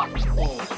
Oh.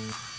Mm-hmm.